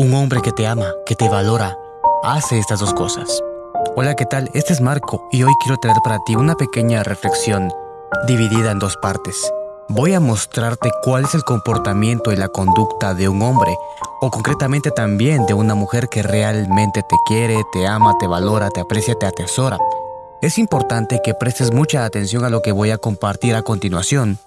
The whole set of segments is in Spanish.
Un hombre que te ama, que te valora, hace estas dos cosas. Hola, ¿qué tal? Este es Marco y hoy quiero traer para ti una pequeña reflexión dividida en dos partes. Voy a mostrarte cuál es el comportamiento y la conducta de un hombre, o concretamente también de una mujer que realmente te quiere, te ama, te valora, te aprecia, te atesora. Es importante que prestes mucha atención a lo que voy a compartir a continuación,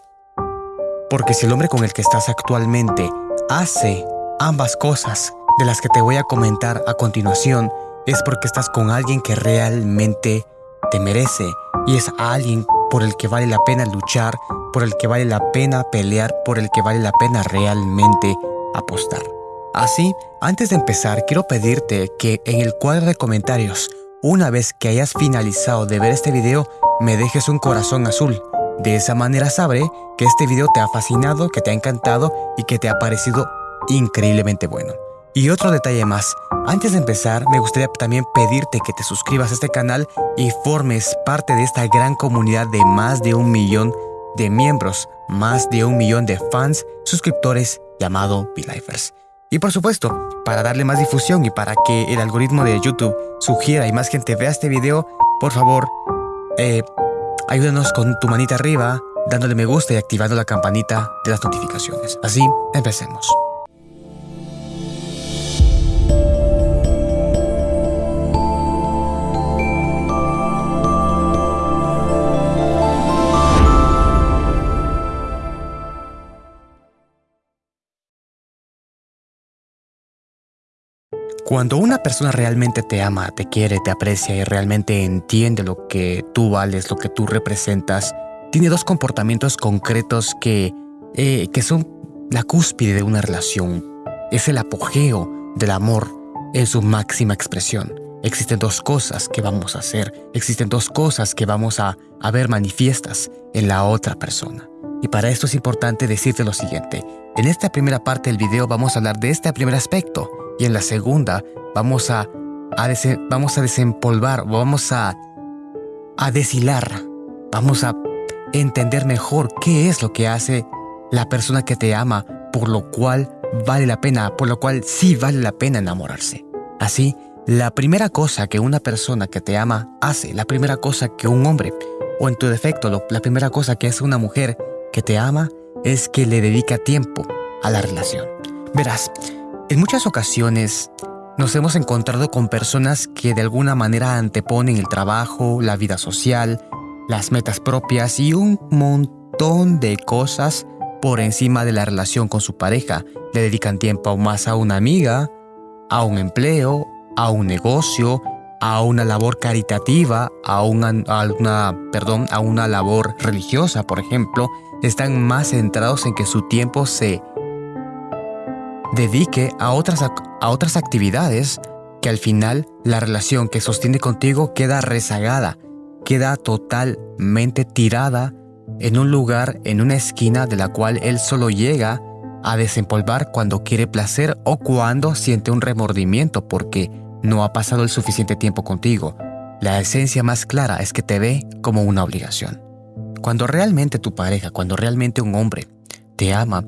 porque si el hombre con el que estás actualmente hace ambas cosas de las que te voy a comentar a continuación, es porque estás con alguien que realmente te merece y es alguien por el que vale la pena luchar, por el que vale la pena pelear, por el que vale la pena realmente apostar. Así, antes de empezar, quiero pedirte que en el cuadro de comentarios, una vez que hayas finalizado de ver este video, me dejes un corazón azul de esa manera sabré que este video te ha fascinado, que te ha encantado y que te ha parecido increíblemente bueno. Y otro detalle más, antes de empezar me gustaría también pedirte que te suscribas a este canal y formes parte de esta gran comunidad de más de un millón de miembros, más de un millón de fans, suscriptores llamado BeLifers. Y por supuesto, para darle más difusión y para que el algoritmo de YouTube sugiera y más gente vea este video, por favor, eh, Ayúdanos con tu manita arriba, dándole me gusta y activando la campanita de las notificaciones. Así, empecemos. Cuando una persona realmente te ama, te quiere, te aprecia y realmente entiende lo que tú vales, lo que tú representas, tiene dos comportamientos concretos que, eh, que son la cúspide de una relación. Es el apogeo del amor en su máxima expresión. Existen dos cosas que vamos a hacer, existen dos cosas que vamos a, a ver manifiestas en la otra persona. Y para esto es importante decirte lo siguiente. En esta primera parte del video vamos a hablar de este primer aspecto, y en la segunda vamos a, vamos a desempolvar, vamos a, a deshilar, vamos a entender mejor qué es lo que hace la persona que te ama, por lo cual vale la pena, por lo cual sí vale la pena enamorarse. Así, la primera cosa que una persona que te ama hace, la primera cosa que un hombre, o en tu defecto, la primera cosa que hace una mujer que te ama, es que le dedica tiempo a la relación. Verás, en muchas ocasiones nos hemos encontrado con personas que de alguna manera anteponen el trabajo, la vida social, las metas propias y un montón de cosas por encima de la relación con su pareja. Le dedican tiempo más a una amiga, a un empleo, a un negocio, a una labor caritativa, a una, a una, perdón, a una labor religiosa, por ejemplo. Están más centrados en que su tiempo se dedique a otras, a otras actividades que al final la relación que sostiene contigo queda rezagada, queda totalmente tirada en un lugar, en una esquina de la cual él solo llega a desempolvar cuando quiere placer o cuando siente un remordimiento porque no ha pasado el suficiente tiempo contigo. La esencia más clara es que te ve como una obligación. Cuando realmente tu pareja, cuando realmente un hombre te ama,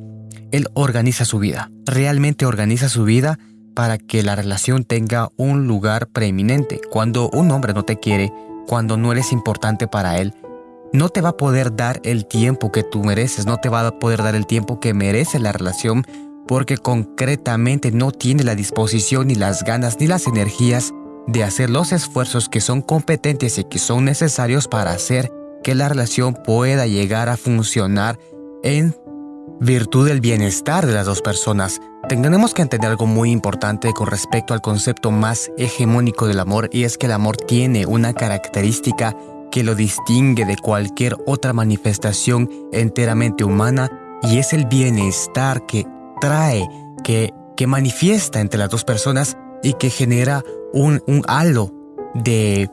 él organiza su vida, realmente organiza su vida para que la relación tenga un lugar preeminente. Cuando un hombre no te quiere, cuando no eres importante para él, no te va a poder dar el tiempo que tú mereces, no te va a poder dar el tiempo que merece la relación porque concretamente no tiene la disposición ni las ganas ni las energías de hacer los esfuerzos que son competentes y que son necesarios para hacer que la relación pueda llegar a funcionar en virtud del bienestar de las dos personas, tenemos que entender algo muy importante con respecto al concepto más hegemónico del amor y es que el amor tiene una característica que lo distingue de cualquier otra manifestación enteramente humana y es el bienestar que trae, que, que manifiesta entre las dos personas y que genera un, un halo de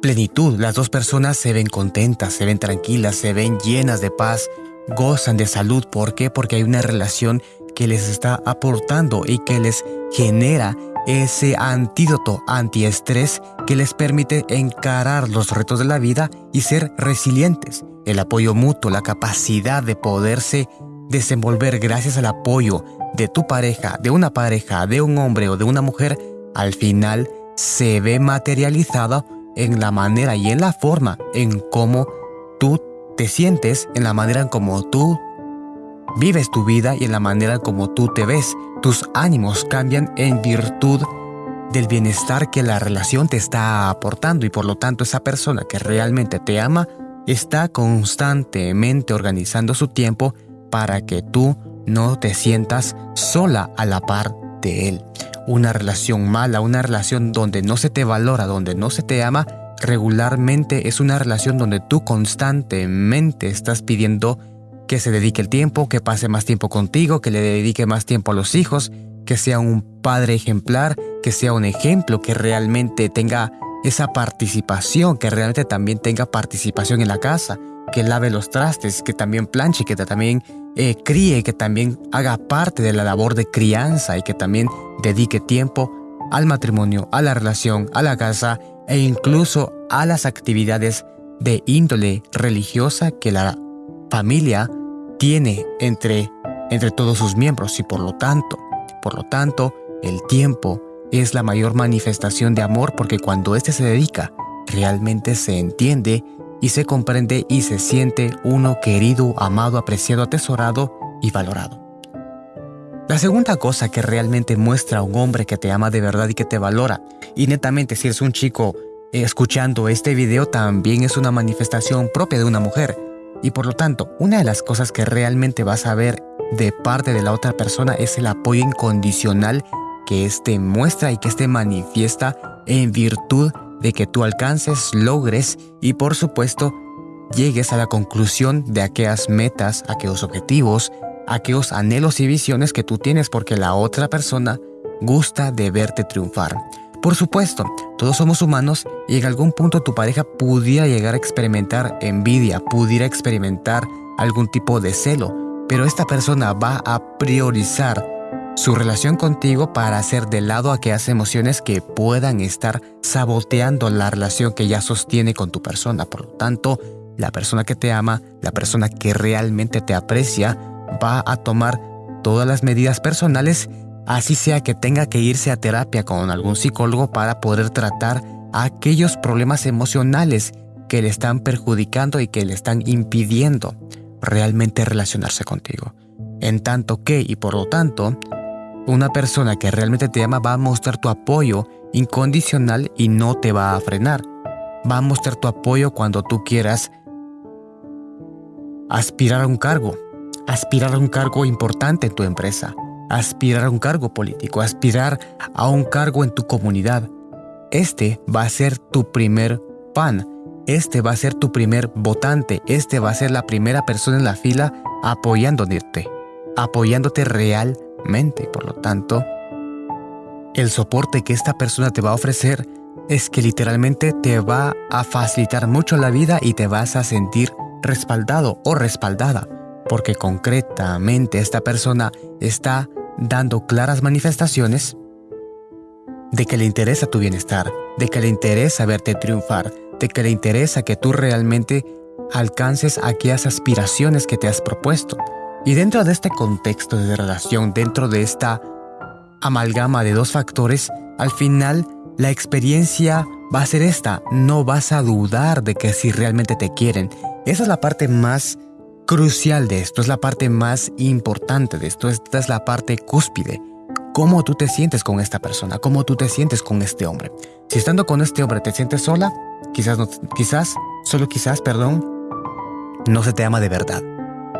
plenitud. Las dos personas se ven contentas, se ven tranquilas, se ven llenas de paz, gozan de salud. ¿Por qué? Porque hay una relación que les está aportando y que les genera ese antídoto antiestrés que les permite encarar los retos de la vida y ser resilientes. El apoyo mutuo, la capacidad de poderse desenvolver gracias al apoyo de tu pareja, de una pareja, de un hombre o de una mujer, al final se ve materializada en la manera y en la forma en cómo tú te sientes, en la manera en cómo tú vives tu vida y en la manera en cómo tú te ves. Tus ánimos cambian en virtud del bienestar que la relación te está aportando y por lo tanto esa persona que realmente te ama está constantemente organizando su tiempo para que tú no te sientas sola a la par de él. Una relación mala, una relación donde no se te valora, donde no se te ama, regularmente es una relación donde tú constantemente estás pidiendo que se dedique el tiempo, que pase más tiempo contigo, que le dedique más tiempo a los hijos, que sea un padre ejemplar, que sea un ejemplo, que realmente tenga esa participación, que realmente también tenga participación en la casa, que lave los trastes, que también planche, que también eh, críe, que también haga parte de la labor de crianza y que también dedique tiempo al matrimonio, a la relación, a la casa e incluso a las actividades de índole religiosa que la familia tiene entre, entre todos sus miembros y por lo tanto, por lo tanto, el tiempo es la mayor manifestación de amor porque cuando éste se dedica, realmente se entiende y se comprende y se siente uno querido, amado, apreciado, atesorado y valorado. La segunda cosa que realmente muestra a un hombre que te ama de verdad y que te valora, y netamente si eres un chico escuchando este video también es una manifestación propia de una mujer, y por lo tanto, una de las cosas que realmente vas a ver de parte de la otra persona es el apoyo incondicional que éste muestra y que éste manifiesta en virtud de que tú alcances, logres y por supuesto llegues a la conclusión de aquellas metas, aquellos objetivos, aquellos anhelos y visiones que tú tienes porque la otra persona gusta de verte triunfar. Por supuesto, todos somos humanos y en algún punto tu pareja pudiera llegar a experimentar envidia, pudiera experimentar algún tipo de celo, pero esta persona va a priorizar su relación contigo para hacer de lado aquellas emociones que puedan estar saboteando la relación que ya sostiene con tu persona. Por lo tanto, la persona que te ama, la persona que realmente te aprecia, va a tomar todas las medidas personales, así sea que tenga que irse a terapia con algún psicólogo para poder tratar aquellos problemas emocionales que le están perjudicando y que le están impidiendo realmente relacionarse contigo. En tanto que, y por lo tanto, una persona que realmente te ama va a mostrar tu apoyo incondicional y no te va a frenar. Va a mostrar tu apoyo cuando tú quieras aspirar a un cargo, aspirar a un cargo importante en tu empresa, aspirar a un cargo político, aspirar a un cargo en tu comunidad. Este va a ser tu primer pan, este va a ser tu primer votante, este va a ser la primera persona en la fila apoyándote, apoyándote realmente. Mente. Por lo tanto, el soporte que esta persona te va a ofrecer es que literalmente te va a facilitar mucho la vida y te vas a sentir respaldado o respaldada, porque concretamente esta persona está dando claras manifestaciones de que le interesa tu bienestar, de que le interesa verte triunfar, de que le interesa que tú realmente alcances aquellas aspiraciones que te has propuesto. Y dentro de este contexto de relación, dentro de esta amalgama de dos factores, al final la experiencia va a ser esta. No vas a dudar de que si realmente te quieren. Esa es la parte más crucial de esto, es la parte más importante de esto, esta es la parte cúspide. ¿Cómo tú te sientes con esta persona? ¿Cómo tú te sientes con este hombre? Si estando con este hombre te sientes sola, quizás, no, quizás, solo quizás, perdón, no se te ama de verdad.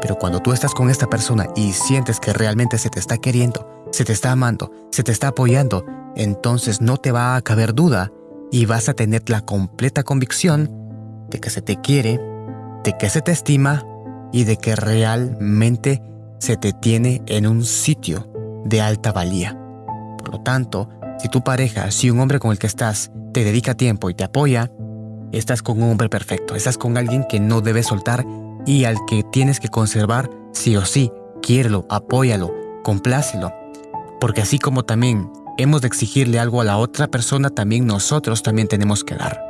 Pero cuando tú estás con esta persona y sientes que realmente se te está queriendo, se te está amando, se te está apoyando, entonces no te va a caber duda y vas a tener la completa convicción de que se te quiere, de que se te estima y de que realmente se te tiene en un sitio de alta valía. Por lo tanto, si tu pareja, si un hombre con el que estás, te dedica tiempo y te apoya, estás con un hombre perfecto, estás con alguien que no debes soltar y al que tienes que conservar sí o sí. Quiérelo, apóyalo, complácelo. Porque así como también hemos de exigirle algo a la otra persona, también nosotros también tenemos que dar.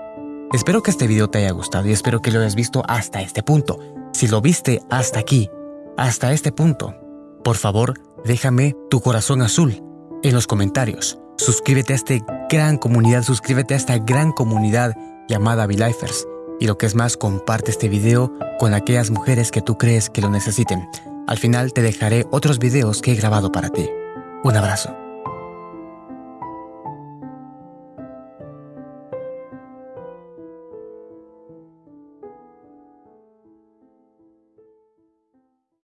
Espero que este video te haya gustado y espero que lo hayas visto hasta este punto. Si lo viste hasta aquí, hasta este punto, por favor, déjame tu corazón azul en los comentarios. Suscríbete a esta gran comunidad, suscríbete a esta gran comunidad llamada V-Lifers. Y lo que es más, comparte este video con aquellas mujeres que tú crees que lo necesiten. Al final te dejaré otros videos que he grabado para ti. Un abrazo.